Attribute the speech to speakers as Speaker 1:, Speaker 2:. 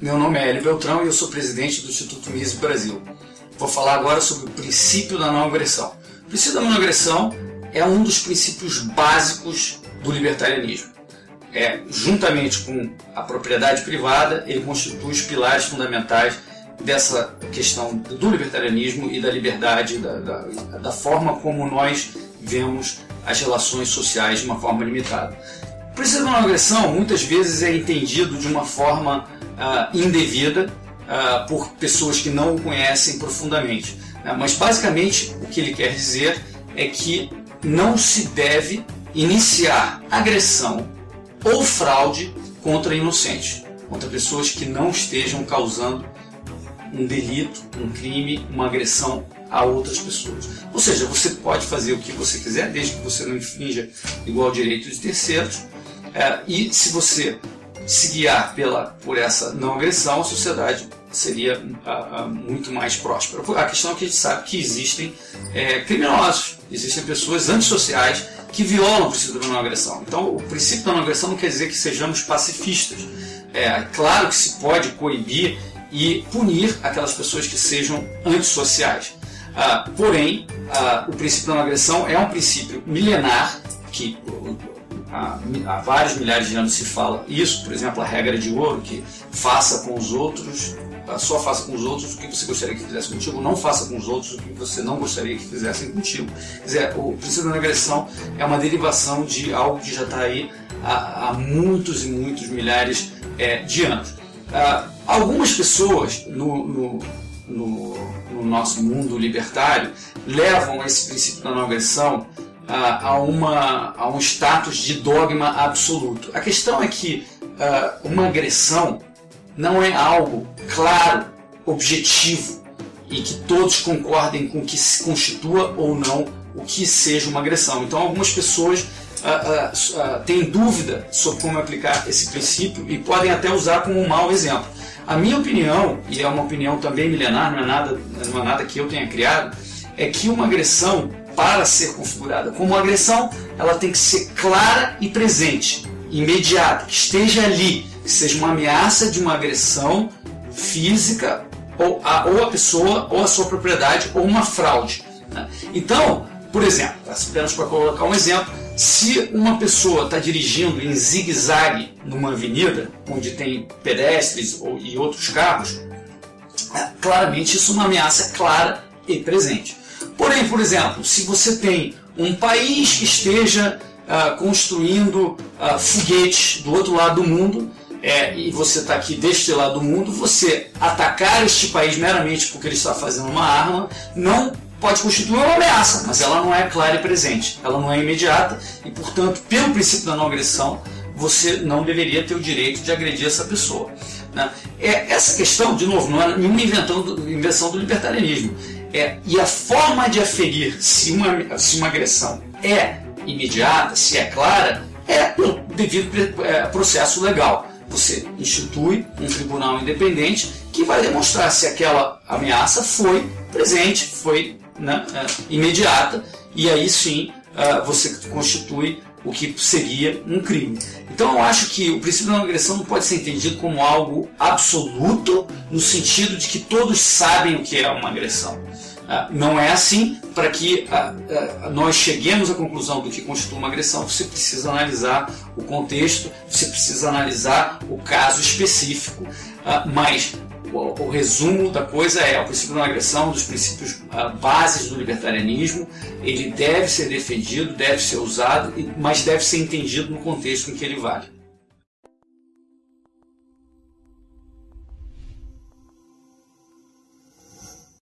Speaker 1: Meu nome é Hélio Beltrão e eu sou presidente do Instituto Mises Brasil. Vou falar agora sobre o princípio da não agressão. O princípio da não agressão é um dos princípios básicos do libertarianismo. É, juntamente com a propriedade privada, ele constitui os pilares fundamentais dessa questão do libertarianismo e da liberdade, da, da, da forma como nós vemos as relações sociais de uma forma limitada. O princípio da não agressão muitas vezes é entendido de uma forma uh, indevida uh, por pessoas que não o conhecem profundamente. Né? Mas basicamente o que ele quer dizer é que não se deve iniciar agressão ou fraude contra inocentes, contra pessoas que não estejam causando um delito, um crime, uma agressão a outras pessoas. Ou seja, você pode fazer o que você quiser, desde que você não infrinja igual direito de terceiros, é, e se você se guiar pela, por essa não agressão, a sociedade seria a, a, muito mais próspera. A questão é que a gente sabe que existem é, criminosos, existem pessoas antissociais que violam o princípio da não agressão. Então, o princípio da não agressão não quer dizer que sejamos pacifistas. É claro que se pode coibir e punir aquelas pessoas que sejam antissociais. Ah, porém, ah, o princípio da não agressão é um princípio milenar que há, há, vários milhares de anos se fala isso, por exemplo, a regra de ouro, que faça com os outros, ah, só faça com os outros o que você gostaria que fizesse contigo, não faça com os outros o que você não gostaria que fizessem contigo. Quer dizer, o princípio da agressão é uma derivação de algo que já está aí há, há, muitos e muitos milhares é, de anos. Ah, algumas pessoas no, no, no, no, nosso mundo libertário levam esse princípio da não agressão ah, a, uma, a um status de dogma absoluto. A questão é que ah, uma agressão não é algo claro, objetivo e que todos concordem com que se constitua ou não o que seja uma agressão. Então, algumas pessoas uh, uh, têm dúvida sobre como aplicar esse princípio e podem até usar como um mau exemplo. A minha opinião, e é uma opinião também milenar, não é nada, não é nada que eu tenha criado, é que uma agressão, para ser configurada como agressão, ela tem que ser clara e presente, imediata, que esteja ali, que seja uma ameaça de uma agressão física ou a, ou a pessoa ou a sua propriedade ou uma fraude. Né? Então, por exemplo, apenas para colocar um exemplo, se uma pessoa está dirigindo em zigue-zague numa avenida onde tem pedestres e outros carros, é, claramente isso é uma ameaça clara e presente. Porém, por exemplo, se você tem um país que esteja uh, construindo uh, foguetes do outro lado do mundo é, e você está aqui deste lado do mundo, você atacar este país meramente porque ele está fazendo uma arma não pode constituir uma ameaça, mas ela não é clara e presente, ela não é imediata e, portanto, pelo princípio da não agressão, você não deveria ter o direito de agredir essa pessoa. Né? É, essa questão, de novo, não é nenhuma invenção do libertarianismo. É, e a forma de aferir se uma, se uma agressão é imediata, se é clara, é pelo devido é, processo legal. Você institui um tribunal independente que vai demonstrar se aquela ameaça foi presente, foi né, é, imediata, e aí sim uh, você constitui o que seria um crime. Então eu acho que o princípio da não agressão não pode ser entendido como algo absoluto, no sentido de que todos sabem o que é uma agressão. Uh, não é assim, para que uh, nós cheguemos à conclusão do que constitui uma agressão, você precisa analisar o contexto, você precisa analisar o caso específico, mas o, resumo da coisa é o princípio da não agressão, dos princípios uh, bases do libertarianismo, ele deve ser defendido, deve ser usado, mas deve ser entendido no contexto em que ele vale.